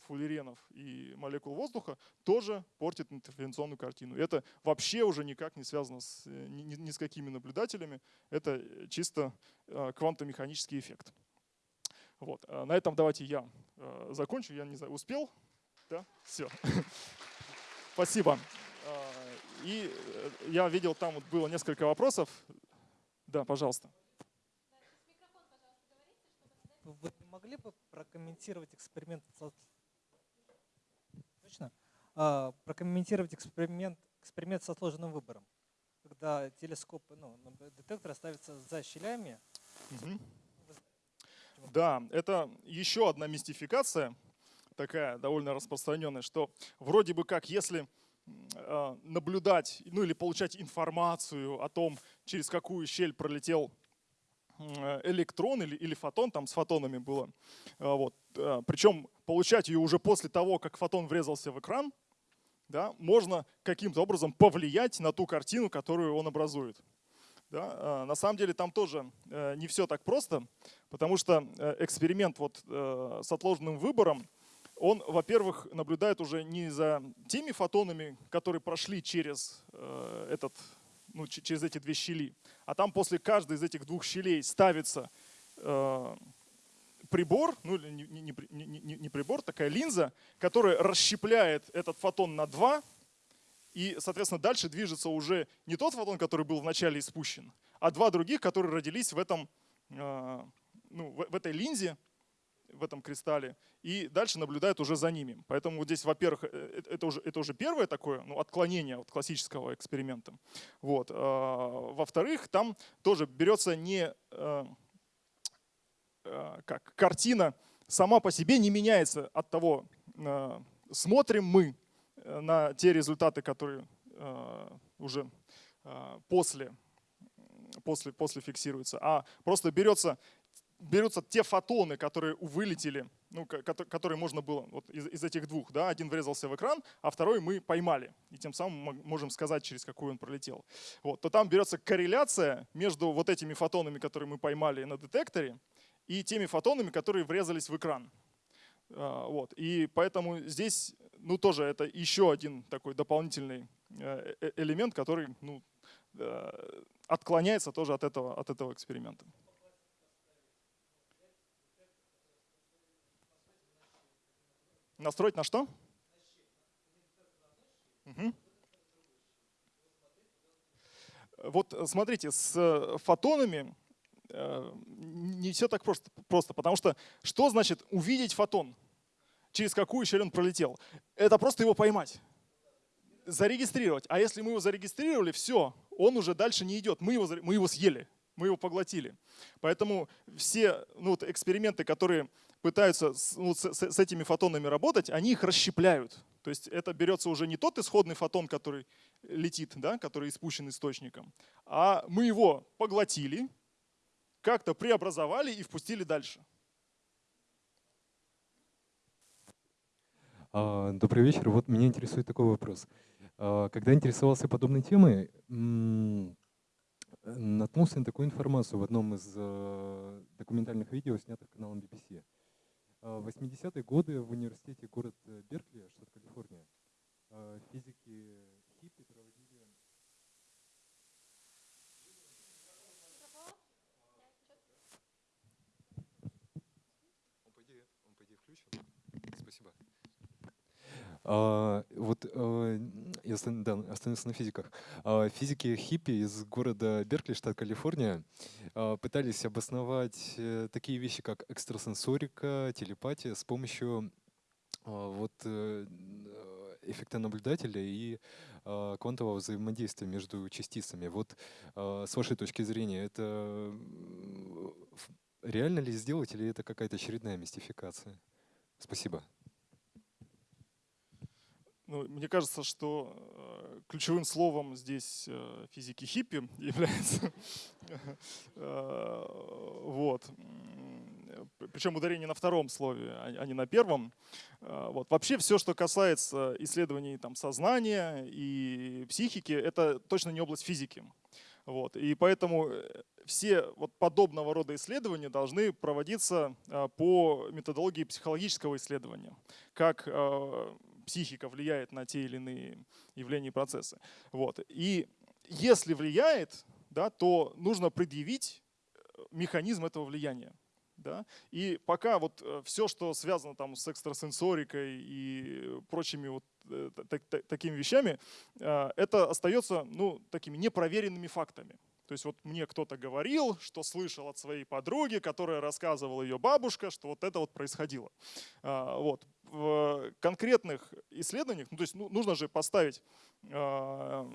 фуллеренов и молекул воздуха тоже портит интерференционную картину. Это вообще уже никак не связано с, ни, ни с какими наблюдателями. Это чисто квантомеханический эффект. Вот. А на этом давайте я э, закончу. Я не знаю, успел? Да? Все. Спасибо. А, и э, я видел, там вот было несколько вопросов. Да, пожалуйста. Вы могли бы прокомментировать эксперимент Точно? А, прокомментировать эксперимент, эксперимент со сложным выбором, когда телескоп, ну, детектор ставится за щелями, угу. Да, это еще одна мистификация, такая довольно распространенная, что вроде бы как если а, наблюдать, ну или получать информацию о том, через какую щель пролетел электрон или, или фотон, там с фотонами было. А, вот. А, Причем получать ее уже после того, как фотон врезался в экран, да, можно каким-то образом повлиять на ту картину, которую он образует. Да? На самом деле там тоже э, не все так просто, потому что э, эксперимент вот э, с отложенным выбором, он, во-первых, наблюдает уже не за теми фотонами, которые прошли через, этот, ну, через эти две щели, а там после каждой из этих двух щелей ставится прибор, ну не, не, не, не прибор, такая линза, которая расщепляет этот фотон на два, и, соответственно, дальше движется уже не тот фотон, который был вначале испущен, а два других, которые родились в, этом, а, ну, в этой линзе, в этом кристалле, и дальше наблюдают уже за ними. Поэтому вот здесь, во-первых, э, э, это уже, это уже первое такое ну, отклонение от классического эксперимента. Вот. А, во-вторых, там тоже берется не а, как картина сама по себе не меняется от того, смотрим мы Э, на те результаты, которые э, уже э, после, после, после фиксируются, а просто берется, берутся те фотоны, которые вылетели, ну, которые можно было вот из, из этих двух. Да, один врезался в экран, а второй мы поймали. И тем самым мы можем сказать, через какой он пролетел. Вот, то там берется корреляция между вот этими фотонами, которые мы поймали на детекторе, и теми фотонами, которые врезались в экран. Вот. И поэтому здесь ну, тоже это еще один такой дополнительный э, э, элемент, который ну, э, отклоняется тоже от этого, от этого эксперимента. Настроить на что? Угу. Вот смотрите, с фотонами не все так просто, просто, потому что что значит увидеть фотон? через какую щель он пролетел. Это просто его поймать, зарегистрировать. А если мы его зарегистрировали, все, он уже дальше не идет. Мы его, мы его съели, мы его поглотили. Поэтому все ну, вот эксперименты, которые пытаются с, ну, с, с этими фотонами работать, они их расщепляют. То есть это берется уже не тот исходный фотон, который летит, да, который испущен источником, а мы его поглотили, как-то преобразовали и впустили дальше. А, добрый вечер. Вот меня интересует такой вопрос. А, когда интересовался подобной темой, наткнулся на такую информацию в одном из а, документальных видео, снятых каналом BBC. В 80-е годы в университете город Беркли, штат Калифорния, физики хиппи проводили Он по идее, он по идее включен. Спасибо. А, вот а, я да, остановился на физиках. А, физики хиппи из города Беркли, штат Калифорния, а, пытались обосновать э, такие вещи, как экстрасенсорика, телепатия с помощью а, вот, э, эффекта наблюдателя и а, квантового взаимодействия между частицами. Вот а, с вашей точки зрения, это реально ли сделать или это какая-то очередная мистификация? Спасибо. Ну, мне кажется, что э, ключевым словом здесь э, физики хиппи является. Э, вот. причем ударение на втором слове, а, а не на первом. Вот. Вообще все, что касается исследований там, сознания и психики, это точно не область физики. Вот. И поэтому все вот подобного рода исследования должны проводиться по методологии психологического исследования, как психика влияет на те или иные явления и процессы. Вот. И если влияет, да, то нужно предъявить э, механизм этого влияния. Да? И пока вот э, все, что связано там с экстрасенсорикой и прочими вот э, такими вещами, это остается ну, такими непроверенными фактами. То есть вот мне кто-то говорил, что слышал от своей подруги, которая рассказывала ее бабушка, что вот это вот происходило. Вот. В конкретных исследованиях, ну, то есть ну, нужно же поставить а,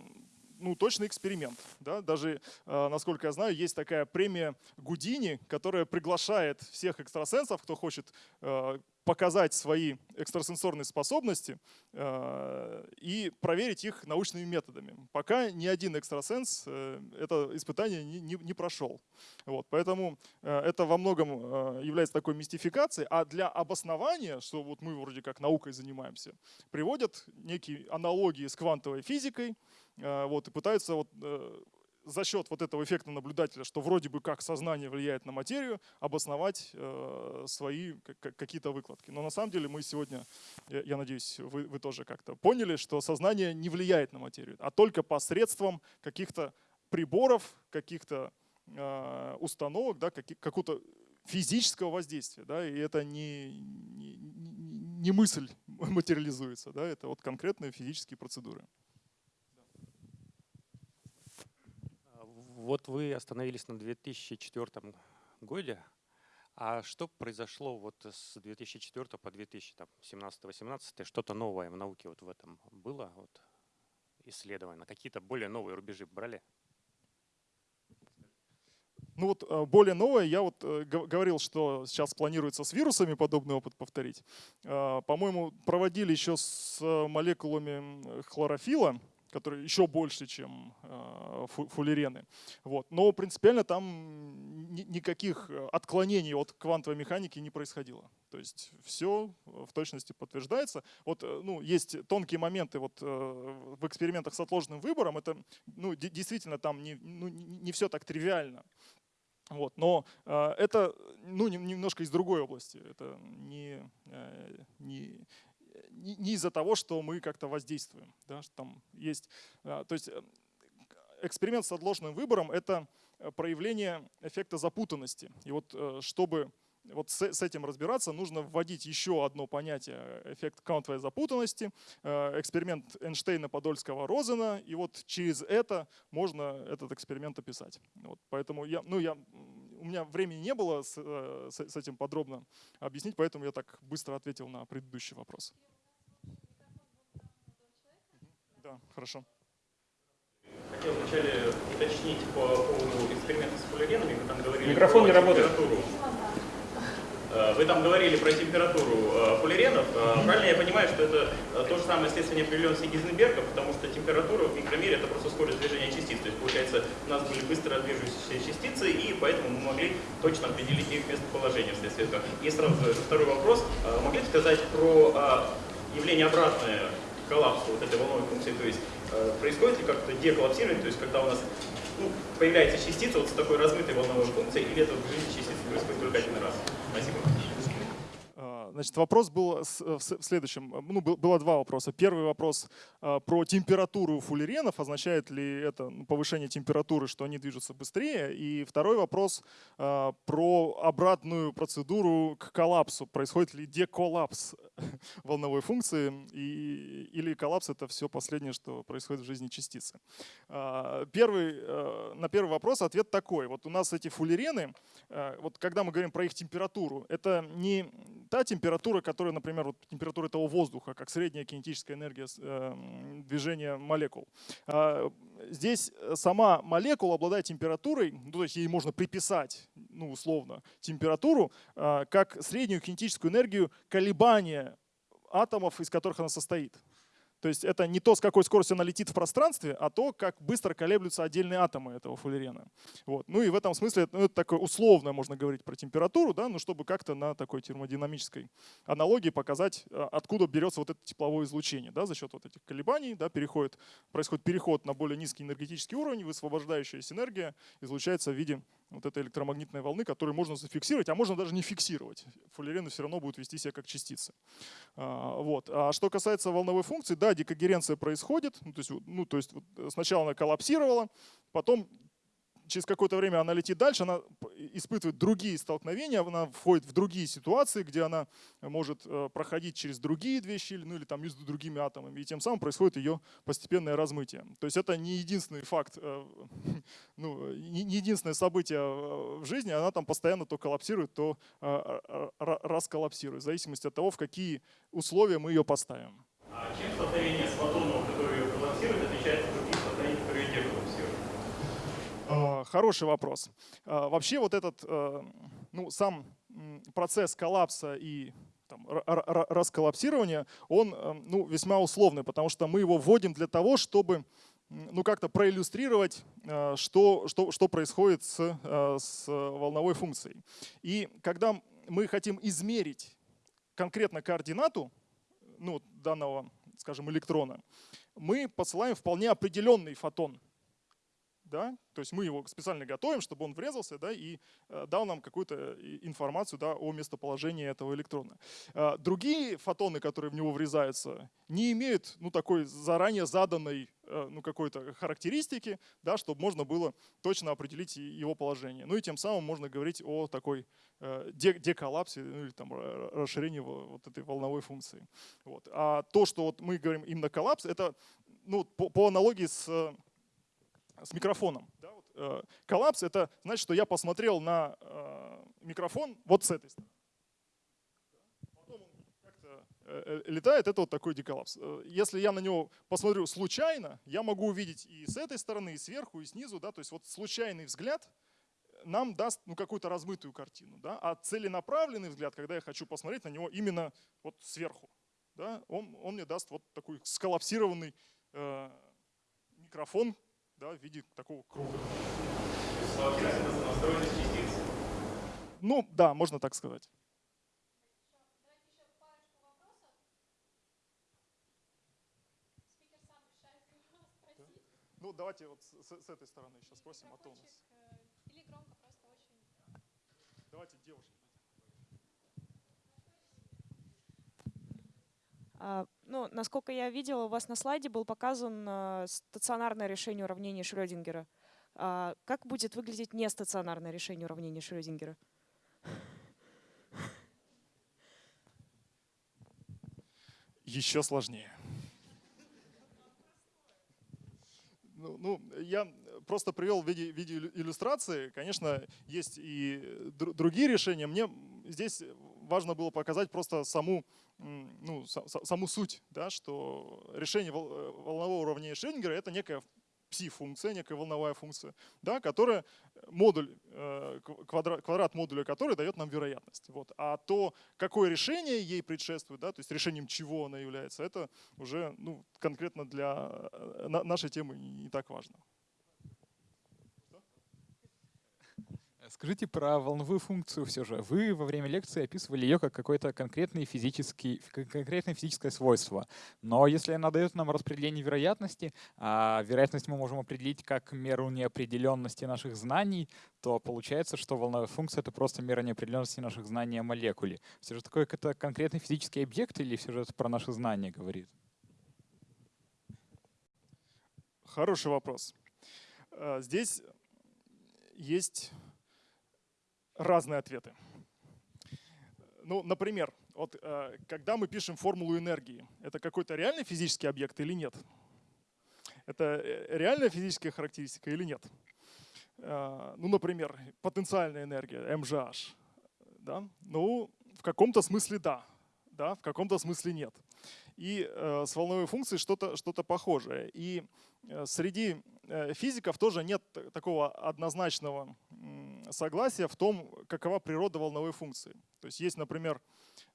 ну, точный эксперимент. Да? Даже, э, насколько я знаю, есть такая премия Гудини, которая приглашает всех экстрасенсов, кто хочет э, показать свои экстрасенсорные способности э, и проверить их научными методами. Пока ни один экстрасенс э, это испытание не, не, не прошел. Вот, поэтому э, это во многом является такой мистификацией, а для обоснования, что вот мы вроде как наукой занимаемся, приводят некие аналогии с квантовой физикой, вот, и пытаются вот, за счет вот этого эффекта наблюдателя, что вроде бы как сознание влияет на материю, обосновать э, свои какие-то выкладки. Но на самом деле мы сегодня, я, надеюсь, вы, вы тоже как-то поняли, что сознание не влияет на материю, а только посредством каких-то приборов, каких-то э, установок, да, какого-то физического воздействия. Да, и это не, не, не мысль материализуется, да, это вот конкретные физические процедуры. Вот вы остановились на 2004 годе. А что произошло вот с 2004 по 2017-2018? Что-то новое в науке вот в этом было? Вот исследование? Какие-то более новые рубежи брали? Ну вот э, более новое, я вот э, говорил, что сейчас планируется с вирусами подобный опыт повторить. Э, по-моему, проводили еще с молекулами хлорофила, которые еще больше, чем э, фуллерены. Вот. Но принципиально там никаких отклонений от квантовой механики не происходило. То есть все в точности подтверждается. Вот, э, ну, есть тонкие моменты вот, э, в экспериментах с отложенным выбором. Это ну, действительно там не, ну, не все так тривиально. Вот, но э, это ну, немножко из другой области. Это не, э, не, не, из-за того, что мы как-то воздействуем. Да, что там есть, а, то есть э, эксперимент с отложенным выбором — это э, проявление эффекта запутанности. И вот э, чтобы вот с, этим разбираться, нужно вводить еще одно понятие — эффект квантовой запутанности, эксперимент Эйнштейна, Подольского, Розена, и вот через это можно этот эксперимент описать. Вот, поэтому я, ну, я, у меня времени не было с, с этим подробно объяснить, поэтому я так быстро ответил на предыдущий вопрос. Да, хорошо. Хотел вначале уточнить по поводу эксперимента с полиаренами. Вы там говорили Микрофон не работает. Э, вы там говорили про температуру э, полиренов. Э, правильно я понимаю, что это то же самое следствие определенности Гизенберга, потому что температура в микромире это просто скорость движения частиц. То есть получается у нас были быстро движущиеся частицы, и поэтому мы могли точно определить их местоположение вследствие этого. И сразу же второй вопрос. Могли сказать про явление обратное коллапсу вот этой волновой функции, то есть э, происходит ли как-то деколлапсирование, то есть когда у нас ну, появляется частица вот с такой размытой волновой функцией, или это в жизни частицы происходит только один раз? Спасибо. Значит, вопрос был э, в следующем. Ну, было два вопроса. Первый вопрос э, про температуру фуллеренов. Означает ли это ну, повышение температуры, что они движутся быстрее? И второй вопрос э, про обратную процедуру к коллапсу. Происходит ли деколлапс волновой функции? И, или коллапс — это все последнее, что происходит в жизни частицы? Первый, на первый вопрос ответ такой. Вот у нас эти фуллерены, вот когда мы говорим про их температуру, это не та температура, температура, которая, например, вот температура этого воздуха, как средняя кинетическая энергия э, движения молекул. А, здесь сама молекула обладает температурой, ну, то есть ей можно приписать, ну, условно, температуру, а, как среднюю кинетическую энергию колебания атомов, из которых она состоит. То есть это не то, с какой скоростью она летит в пространстве, а то, как быстро колеблются отдельные атомы этого фуллерена. Вот. Ну и в этом смысле ну, это такое условное, можно говорить про температуру, да, ну, чтобы как-то на такой термодинамической аналогии показать, а, откуда берется вот это тепловое излучение. Да, за счет вот этих колебаний да, переходит, происходит переход на более низкий энергетический уровень, высвобождающаяся энергия излучается в виде вот этой электромагнитной волны, которую можно зафиксировать, а можно даже не фиксировать. Фуллерены все равно будут вести себя как частицы. А, вот. А что касается волновой функции, да, декогеренция происходит. Ну, то есть, ну, то есть сначала она коллапсировала, потом через какое-то время она летит дальше, она испытывает другие столкновения, она входит в другие ситуации, где она может э, проходить через другие две щели, ну или там между другими атомами, и тем самым происходит ее постепенное размытие. То есть это не единственный факт, э, ну, не единственное событие э, в жизни, она там постоянно то коллапсирует, то расколлапсирует, в зависимости от того, в какие условия мы ее поставим. А чем столкновение с фотоном, который коллапсирует, отличается от других столкновений, которые не коллапсируют? А, хороший вопрос. А, вообще вот этот, э, ну, сам процесс коллапса и там, расколлапсирования, он э, ну, весьма условный, потому что мы его вводим для того, чтобы ну, как-то проиллюстрировать, э, что, что, что происходит с, с волновой функцией. И когда мы хотим измерить конкретно координату ну, данного, скажем, электрона, мы посылаем вполне определенный фотон – да, то есть мы его специально готовим, чтобы он врезался, да, и э, дал нам какую-то э, информацию, да, о местоположении этого электрона. Э, другие фотоны, которые в него врезаются, не имеют, ну, такой заранее заданной, ну, какой-то характеристики, да, чтобы можно было точно определить его положение. Ну и тем самым можно говорить о такой деколлапсе, ну, или там расширении вот этой волновой функции. Вот. А то, что вот мы говорим именно коллапс, это, ну, по, по аналогии с с микрофоном. Да, вот, э, коллапс — это значит, что я посмотрел на э, микрофон вот с этой стороны. Потом он как-то э, э, летает, это вот такой деколлапс. Э, если я на него посмотрю случайно, я могу увидеть и с этой стороны, и сверху, и снизу. Да, то есть вот случайный взгляд нам даст ну, какую-то размытую картину. Да? А целенаправленный взгляд, когда я хочу посмотреть на него именно вот сверху, да, он, он мне даст вот такой сколлапсированный э, микрофон, да, в виде такого круга. Ну да, можно так сказать. Ну, давайте вот с, с этой стороны сейчас спросим, а то у нас. Или громко просто очень. Давайте девушки. Ну, насколько я видела, у вас на слайде был показан а, стационарное решение уравнения Шрёдингера. А, как будет выглядеть нестационарное решение уравнения Шрёдингера? Еще сложнее. Ну, ну, я просто привел в виде, в виде иллюстрации. Конечно, есть и другие решения. Мне здесь важно было показать просто саму ну, саму суть, да, что решение э, волнового уравнения Шрёдингера — это некая пси-функция, некая волновая функция, да, которая модуль, э, квадрат, квадрат модуля которой дает нам вероятность. Вот. А то, какое решение ей предшествует, да, то есть решением чего она является, это уже ну, конкретно для э, нашей темы не так важно. Скажите про волновую функцию все же. Вы во время лекции описывали ее как какое-то конкретное, физический, конкретное физическое свойство. Но если она дает нам распределение вероятности, а вероятность мы можем определить как меру неопределенности наших знаний, то получается, что волновая функция — это просто мера неопределенности наших знаний о молекуле. Все же такой какой-то конкретный физический объект или все же это про наши знания говорит? Хороший вопрос. Э, здесь есть разные ответы. Ну, например, вот, э, когда мы пишем формулу энергии, это какой-то реальный физический объект или нет? Это э, реальная физическая характеристика или нет? Э, ну, например, потенциальная энергия, MGH. Да? Ну, в каком-то смысле да, да, в каком-то смысле нет. И э, с волновой функцией что-то что, -то, похожее. И э, среди э, физиков тоже нет такого однозначного согласия в том, какова природа волновой функции. То есть есть, например,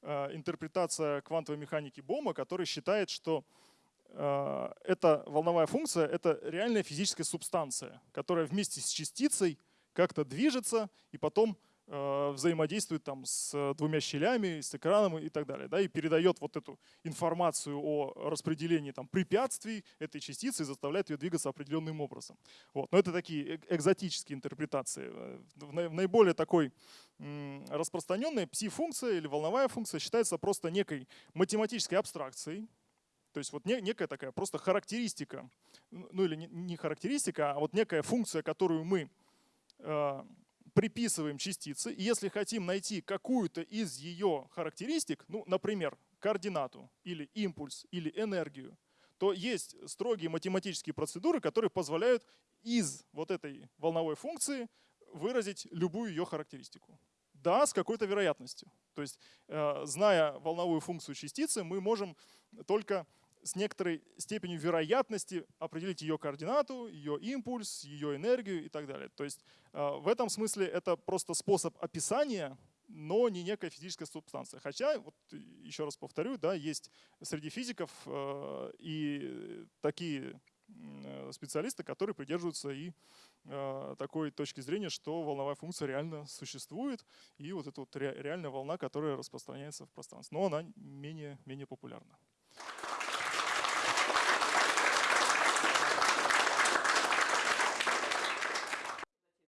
интерпретация квантовой механики Бома, который считает, что эта волновая функция — это реальная физическая субстанция, которая вместе с частицей как-то движется и потом взаимодействует там с двумя щелями, с экраном и так далее, да, и передает вот эту информацию о распределении там препятствий этой частицы и заставляет ее двигаться определенным образом. Вот. Но это такие э- экзотические интерпретации. Э, В наи- в наиболее такой м, распространенной пси-функция или волновая функция считается просто некой математической абстракцией, то есть вот не- некая такая просто характеристика, ну или не- характеристика, а вот некая функция, которую мы э, приписываем частице, и если хотим найти какую-то из ее характеристик, ну, например, координату или импульс или энергию, то есть строгие математические процедуры, которые позволяют из вот этой волновой функции выразить любую ее характеристику. Да, с какой-то вероятностью. То есть, э, зная волновую функцию частицы, мы можем только с некоторой степенью вероятности определить ее координату, ее импульс, ее энергию и так далее. То есть э, в этом смысле это просто способ описания, но не некая физическая субстанция. Хотя, вот еще раз повторю, да, есть среди физиков э, и такие специалисты, которые придерживаются и э, такой точки зрения, что волновая функция реально существует, и вот эта вот ре- реальная волна, которая распространяется в пространстве. Но она менее, менее популярна.